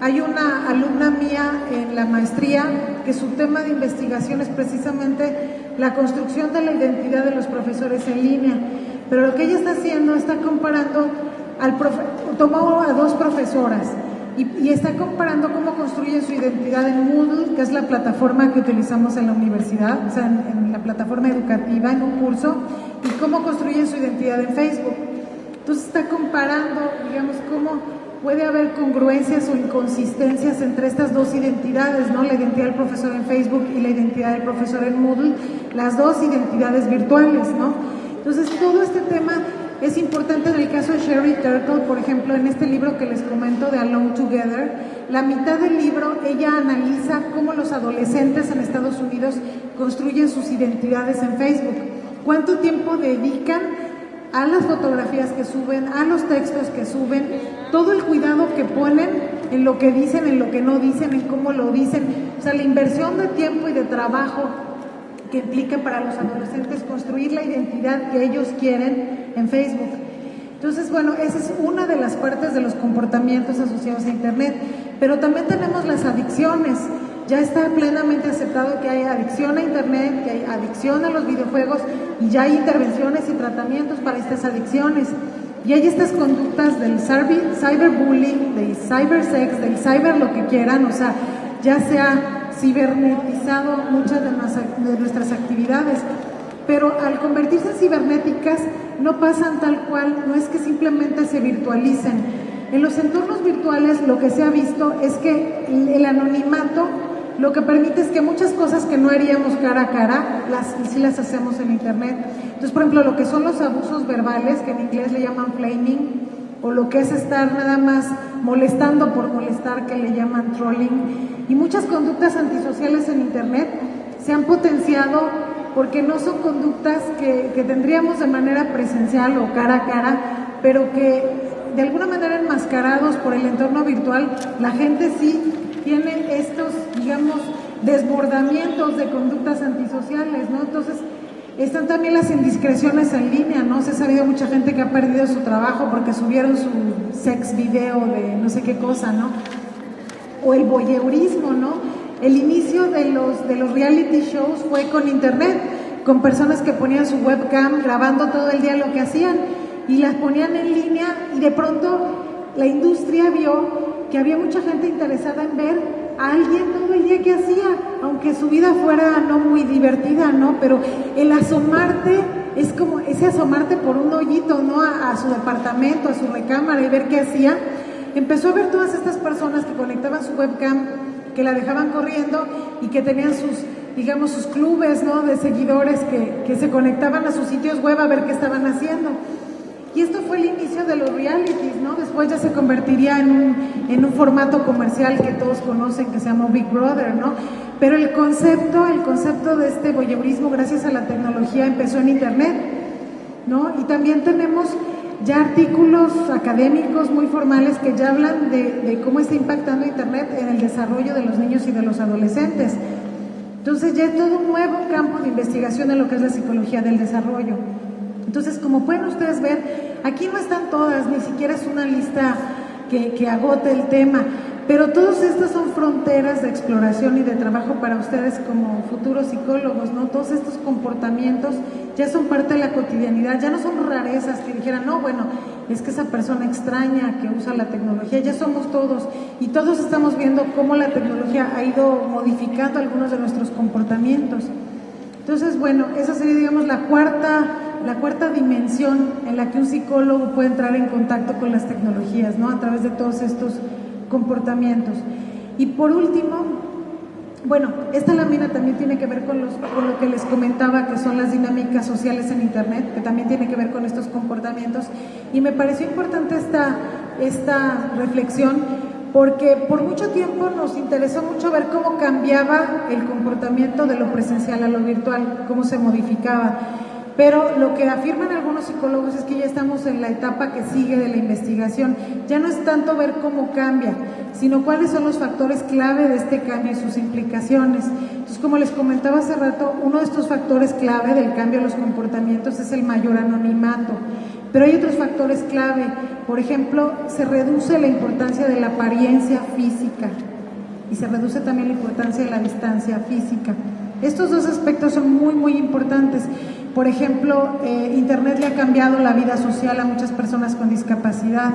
S1: Hay una alumna mía en la maestría que su tema de investigación es precisamente la construcción de la identidad de los profesores en línea, pero lo que ella está haciendo está comparando al profe tomó a dos profesoras y, está comparando cómo construyen su identidad en Moodle, que es la plataforma que utilizamos en la universidad, o sea, en, la plataforma educativa, en un curso, y cómo construyen su identidad en Facebook. Entonces está comparando, digamos, cómo puede haber congruencias o inconsistencias entre estas dos identidades, ¿no? La identidad del profesor en Facebook y la identidad del profesor en Moodle, las dos identidades virtuales, ¿no? Entonces todo este tema es importante en el caso de Sherry Turtle, por ejemplo, en este libro que les comento de Alone Together, la mitad del libro ella analiza cómo los adolescentes en Estados Unidos construyen sus identidades en Facebook. ¿Cuánto tiempo dedican a las fotografías que suben, a los textos que suben, todo el cuidado que ponen en lo que dicen, en lo que no dicen, en cómo lo dicen, o sea, la inversión de tiempo y de trabajo que implica para los adolescentes construir la identidad que ellos quieren en Facebook. Entonces, bueno, esa es una de las partes de los comportamientos asociados a Internet, pero también tenemos las adicciones. Ya está plenamente aceptado que hay adicción a Internet, que hay adicción a los videojuegos y ya hay intervenciones y tratamientos para estas adicciones. Y hay estas conductas del cyberbullying, del cybersex, del cyber lo que quieran, o sea, ya sea cibernetizado muchas de, nuestras actividades, pero al convertirse en cibernéticas no pasan tal cual, no es que simplemente se virtualicen. En los entornos virtuales lo que se ha visto es que el anonimato lo que permite es que muchas cosas que no haríamos cara a cara, las sí las hacemos en internet. Entonces, por ejemplo, lo que son los abusos verbales, que en inglés le llaman flaming, o lo que es estar nada más molestando por molestar, que le llaman trolling. Y muchas conductas antisociales en Internet se han potenciado porque no son conductas que, que tendríamos de manera presencial o cara a cara, pero que de alguna manera enmascarados por el entorno virtual, la gente sí tiene estos, digamos, desbordamientos de conductas antisociales, ¿no? Entonces, están también las indiscreciones en línea, ¿no? Se ha sabido mucha gente que ha perdido su trabajo porque subieron su sex video de no sé qué cosa, ¿no? O el voyeurismo, ¿no? El inicio de los, de los reality shows fue con internet, con personas que ponían su webcam grabando todo el día lo que hacían y las ponían en línea y de pronto la industria vio que había mucha gente interesada en ver alguien todo el día que hacía, aunque su vida fuera no muy divertida, ¿no? Pero el asomarte es como ese asomarte por un hoyito, ¿no? A, su departamento, a su recámara y ver qué hacía. Empezó a ver todas estas personas que conectaban su webcam, que la dejaban corriendo y que tenían sus, digamos, sus clubes, ¿no? De seguidores que, que se conectaban a sus sitios web a ver qué estaban haciendo. Y esto fue el inicio de los realities, ¿no? Después ya se convertiría en un, en un formato comercial que todos conocen que se llama Big Brother, ¿no? Pero el concepto, el concepto de este voyeurismo gracias a la tecnología empezó en Internet, ¿no? Y también tenemos ya artículos académicos muy formales que ya hablan de, cómo está impactando Internet en el desarrollo de los niños y de los adolescentes. Entonces ya es todo un nuevo campo de investigación en lo que es la psicología del desarrollo. Entonces, como pueden ustedes ver, aquí no están todas, ni siquiera es una lista que agote el tema, pero todas estas son fronteras de exploración y de trabajo para ustedes como futuros psicólogos, ¿no? Todos estos comportamientos ya son parte de la cotidianidad, ya no son rarezas que dijeran, no, bueno, es que esa persona extraña que usa la tecnología, ya somos todos y todos estamos viendo cómo la tecnología ha ido modificando algunos de nuestros comportamientos. Entonces, bueno, esa sería, digamos, la cuarta la cuarta dimensión en la que un psicólogo puede entrar en contacto con las tecnologías, ¿no? A través de todos estos comportamientos. Y por último, bueno, esta lámina también tiene que ver con, los, con lo que les comentaba, que son las dinámicas sociales en Internet, que también tiene que ver con estos comportamientos. Y me pareció importante esta, esta reflexión porque por mucho tiempo nos interesó mucho ver cómo cambiaba el comportamiento de lo presencial a lo virtual, cómo se modificaba. Pero lo que afirman algunos psicólogos es que ya estamos en la etapa que sigue de la investigación. Ya no es tanto ver cómo cambia, sino cuáles son los factores clave de este cambio y sus implicaciones. Entonces, como les comentaba hace rato, uno de estos factores clave del cambio de los comportamientos es el mayor anonimato. Pero hay otros factores clave. Por ejemplo, se reduce la importancia de la apariencia física y se reduce también la importancia de la distancia física. Estos dos aspectos son muy, muy importantes. Por ejemplo, eh, Internet le ha cambiado la vida social a muchas personas con discapacidad.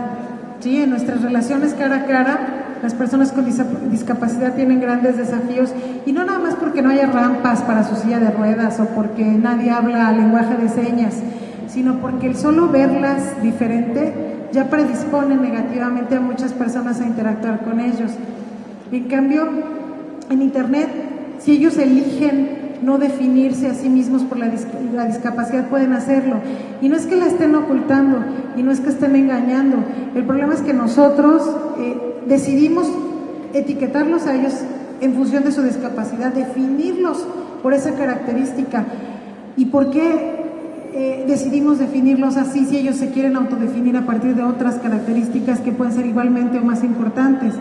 S1: ¿sí? En nuestras relaciones cara a cara, las personas con discapacidad tienen grandes desafíos y no nada más porque no haya rampas para su silla de ruedas o porque nadie habla lenguaje de señas, sino porque el solo verlas diferente ya predispone negativamente a muchas personas a interactuar con ellos. En cambio, en Internet, si ellos eligen no definirse a sí mismos por la, discapacidad, pueden hacerlo. Y no es que la estén ocultando, y no es que estén engañando. El problema es que nosotros eh, decidimos etiquetarlos a ellos en función de su discapacidad, definirlos por esa característica. ¿Y por qué eh, decidimos definirlos así si ellos se quieren autodefinir a partir de otras características que pueden ser igualmente o más importantes?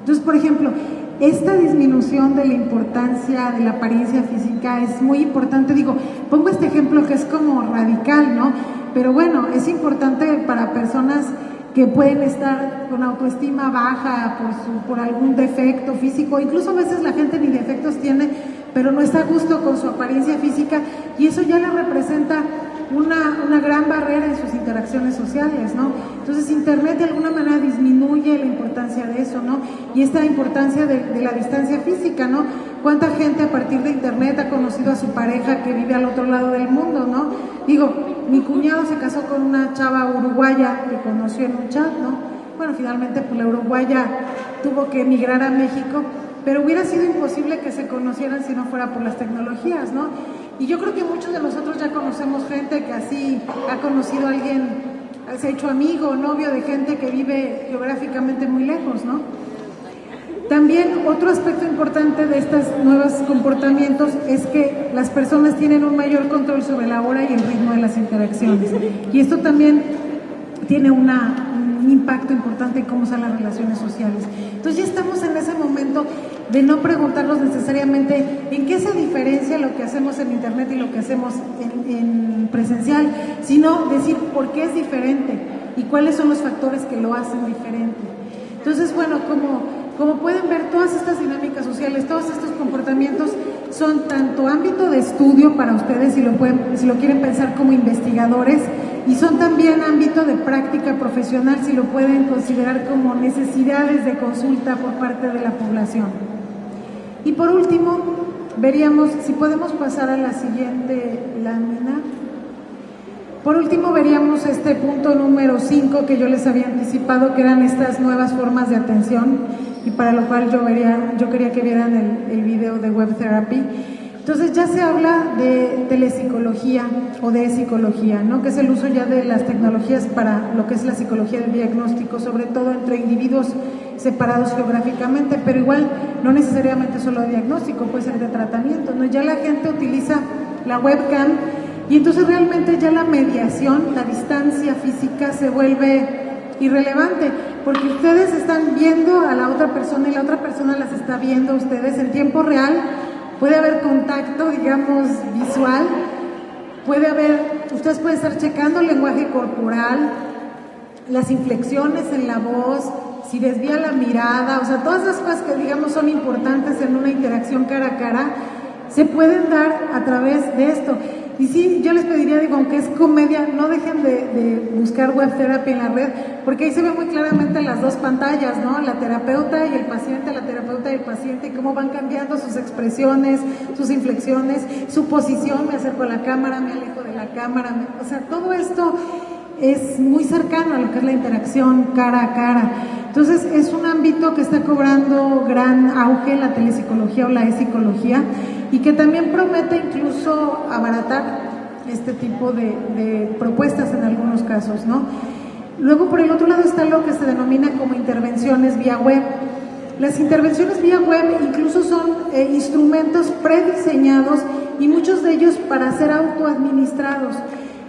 S1: Entonces, por ejemplo, esta disminución de la importancia de la apariencia física es muy importante. Digo, pongo este ejemplo que es como radical, ¿no? Pero bueno, es importante para personas que pueden estar con autoestima baja por, su, por algún defecto físico, incluso a veces la gente ni defectos tiene, pero no está a gusto con su apariencia física y eso ya le representa una, una, gran barrera en sus interacciones sociales, ¿no? Entonces Internet de alguna manera disminuye la importancia de eso, ¿no? Y esta importancia de, de, la distancia física, ¿no? ¿Cuánta gente a partir de Internet ha conocido a su pareja que vive al otro lado del mundo, ¿no? Digo, mi cuñado se casó con una chava uruguaya que conoció en un chat, ¿no? Bueno, finalmente pues la uruguaya tuvo que emigrar a México, pero hubiera sido imposible que se conocieran si no fuera por las tecnologías, ¿no? Y yo creo que muchos de nosotros ya conocemos gente que así ha conocido a alguien, se ha hecho amigo, novio de gente que vive geográficamente muy lejos, ¿no? También otro aspecto importante de estos nuevos comportamientos es que las personas tienen un mayor control sobre la hora y el ritmo de las interacciones. Y esto también tiene una, un impacto importante en cómo son las relaciones sociales. Entonces ya estamos en ese momento de no preguntarnos necesariamente en qué se diferencia lo que hacemos en Internet y lo que hacemos en, presencial, sino decir por qué es diferente y cuáles son los factores que lo hacen diferente. Entonces, bueno, como, como pueden ver, todas estas dinámicas sociales, todos estos comportamientos son tanto ámbito de estudio para ustedes, si lo, pueden, si lo quieren pensar como investigadores, y son también ámbito de práctica profesional, si lo pueden considerar como necesidades de consulta por parte de la población. Y por último, veríamos, si podemos pasar a la siguiente lámina. Por último, veríamos este punto número 5 que yo les había anticipado, que eran estas nuevas formas de atención, y para lo cual yo, quería que vieran el, el video de Web Therapy. Entonces ya se habla de telepsicología o de psicología, ¿no? que es el uso ya de las tecnologías para lo que es la psicología del diagnóstico, sobre todo entre individuos separados geográficamente, pero igual no necesariamente solo de diagnóstico, puede ser de tratamiento. ¿no? Ya la gente utiliza la webcam y entonces realmente ya la mediación, la distancia física se vuelve irrelevante, porque ustedes están viendo a la otra persona y la otra persona las está viendo a ustedes en tiempo real puede haber contacto, digamos, visual, puede haber, ustedes pueden estar checando el lenguaje corporal, las inflexiones en la voz, si desvía la mirada, o sea, todas las cosas que digamos son importantes en una interacción cara a cara, se pueden dar a través de esto. Y sí, yo les pediría, digo, aunque es comedia, no dejen de, buscar web therapy en la red, porque ahí se ve muy claramente las dos pantallas, ¿no? La terapeuta y el paciente, la terapeuta y el paciente, y cómo van cambiando sus expresiones, sus inflexiones, su posición, me acerco a la cámara, me alejo de la cámara, o sea, todo esto es muy cercano a lo que es la interacción cara a cara. Entonces, es un ámbito que está cobrando gran auge la telepsicología o la e-psicología y que también promete incluso abaratar este tipo de, propuestas en algunos casos, ¿no? Luego, por el otro lado, está lo que se denomina como intervenciones vía web. Las intervenciones vía web incluso son eh, instrumentos prediseñados y muchos de ellos para ser autoadministrados.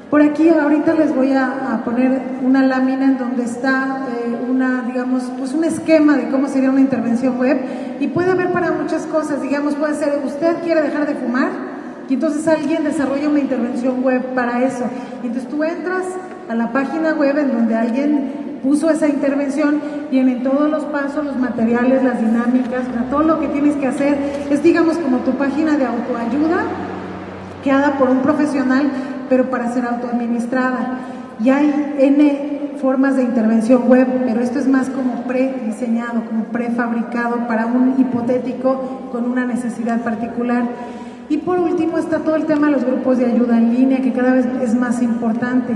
S1: Por aquí ahorita les voy a, poner una lámina en donde está eh, una, digamos, pues un esquema de cómo sería una intervención web y puede haber para muchas cosas, digamos, puede ser usted quiere dejar de fumar y entonces alguien desarrolla una intervención web para eso. Y entonces tú entras a la página web en donde alguien puso esa intervención, vienen todos los pasos, los materiales, las dinámicas, todo lo que tienes que hacer. Es digamos como tu página de autoayuda creada por un profesional pero para ser autoadministrada. Y hay N formas de intervención web, pero esto es más como prediseñado, como prefabricado para un hipotético con una necesidad particular. Y por último está todo el tema de los grupos de ayuda en línea, que cada vez es más importante.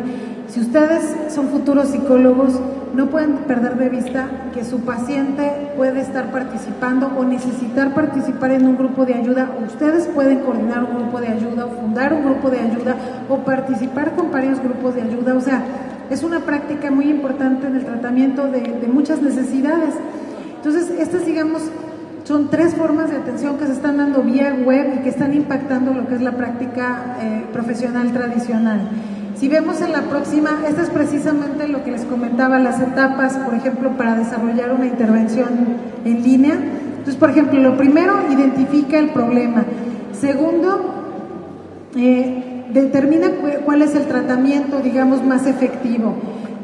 S1: Si ustedes son futuros psicólogos, no pueden perder de vista que su paciente puede estar participando o necesitar participar en un grupo de ayuda. Ustedes pueden coordinar un grupo de ayuda o fundar un grupo de ayuda o participar con varios grupos de ayuda. O sea, es una práctica muy importante en el tratamiento de, muchas necesidades. Entonces, estas, digamos, son tres formas de atención que se están dando vía web y que están impactando lo que es la práctica eh, profesional tradicional. Si vemos en la próxima, esta es precisamente lo que les comentaba, las etapas, por ejemplo, para desarrollar una intervención en línea. Entonces, por ejemplo, lo primero, identifica el problema. Segundo, eh, determina cuál es el tratamiento, digamos, más efectivo.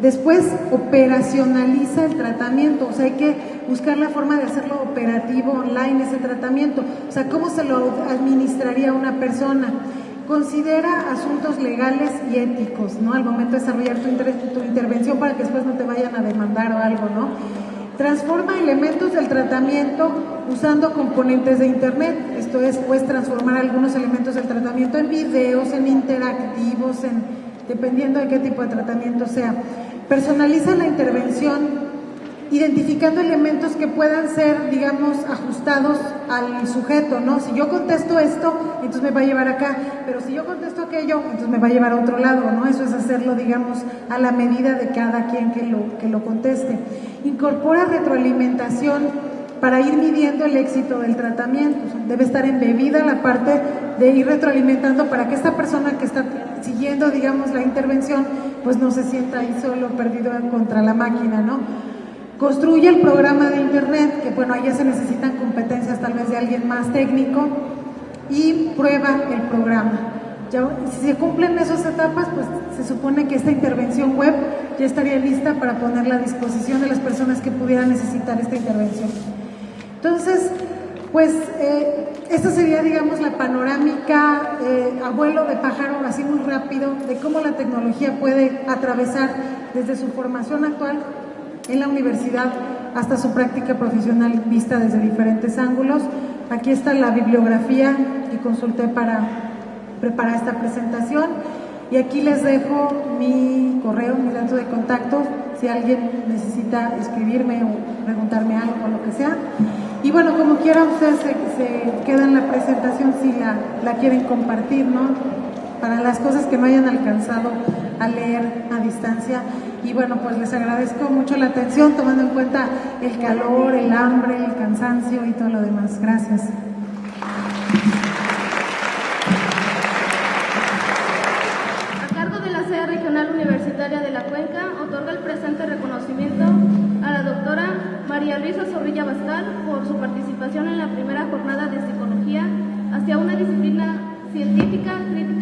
S1: Después, operacionaliza el tratamiento, o sea, hay que buscar la forma de hacerlo operativo online, ese tratamiento. O sea, cómo se lo administraría una persona considera asuntos legales y éticos, ¿no? Al momento de desarrollar tu, tu, intervención para que después no te vayan a demandar o algo, ¿no? Transforma elementos del tratamiento usando componentes de Internet. Esto es, puedes transformar algunos elementos del tratamiento en videos, en interactivos, en, dependiendo de qué tipo de tratamiento sea. Personaliza la intervención identificando elementos que puedan ser, digamos, ajustados al sujeto, ¿no? Si yo contesto esto, entonces me va a llevar acá, pero si yo contesto aquello, entonces me va a llevar a otro lado, ¿no? Eso es hacerlo, digamos, a la medida de cada quien que lo, que lo conteste. Incorpora retroalimentación para ir midiendo el éxito del tratamiento. Debe estar embebida la parte de ir retroalimentando para que esta persona que está siguiendo, digamos, la intervención, pues no se sienta ahí solo perdido contra la máquina, ¿no? Construye el programa de Internet, que bueno, ahí ya se necesitan competencias tal vez de alguien más técnico, y prueba el programa. Si se cumplen esas etapas, pues se supone que esta intervención web ya estaría lista para ponerla a disposición de las personas que pudieran necesitar esta intervención. Entonces, pues eh, esta sería, digamos, la panorámica eh, abuelo de pájaro, así muy rápido, de cómo la tecnología puede atravesar desde su formación actual en la universidad hasta su práctica profesional vista desde diferentes ángulos. Aquí está la bibliografía que consulté para preparar esta presentación y aquí les dejo mi correo, mi dato de contacto, si alguien necesita escribirme o preguntarme algo o lo que sea. Y bueno, como quiera, ustedes se, se quedan la presentación si la, la quieren compartir, ¿no? Para las cosas que no hayan alcanzado a leer a distancia. Y bueno, pues les agradezco mucho la atención, tomando en cuenta el calor, el hambre, el cansancio y todo lo demás. Gracias.
S4: A cargo de la sede regional universitaria de la Cuenca, otorga el presente reconocimiento a la doctora María Luisa Zorrilla Bastal por su participación en la primera jornada de psicología hacia una disciplina científica, crítica